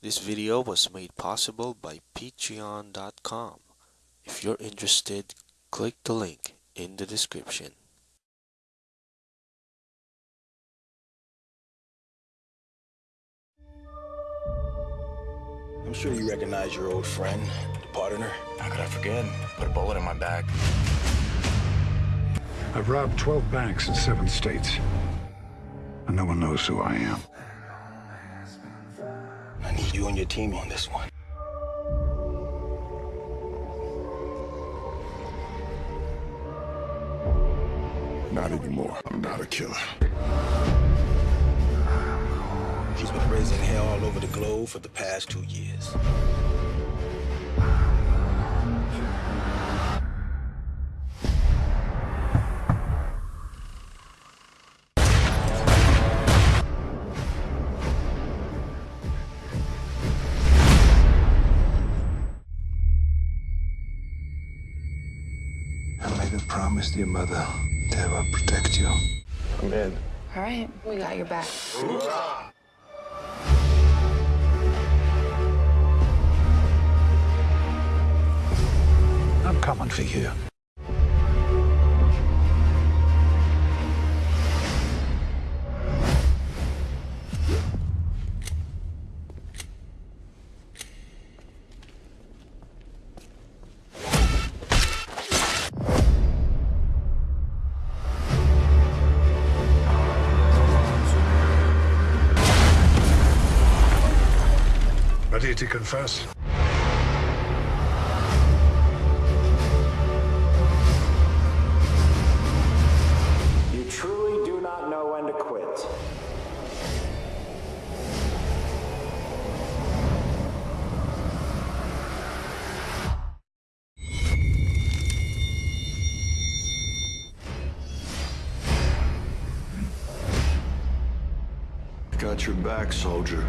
This video was made possible by patreon.com. If you're interested, click the link in the description. I'm sure you recognize your old friend, the partner. How could I forget? Put a bullet in my back. I've robbed 12 banks in seven states. And no one knows who I am. You and your team on this one. Not anymore. I'm not a killer. He's been raising hell all over the globe for the past two years. I made a promise to your mother that I will protect you. I'm in. All right, we got your back. I'm coming for you. Ready to confess? You truly do not know when to quit. Got your back, soldier.